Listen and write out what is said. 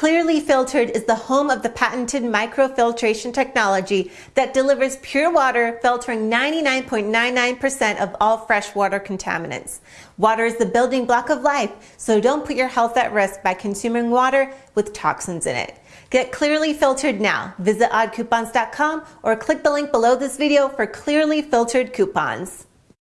Clearly Filtered is the home of the patented microfiltration technology that delivers pure water, filtering 99.99% of all freshwater contaminants. Water is the building block of life, so don't put your health at risk by consuming water with toxins in it. Get Clearly Filtered now. Visit oddcoupons.com or click the link below this video for Clearly Filtered coupons.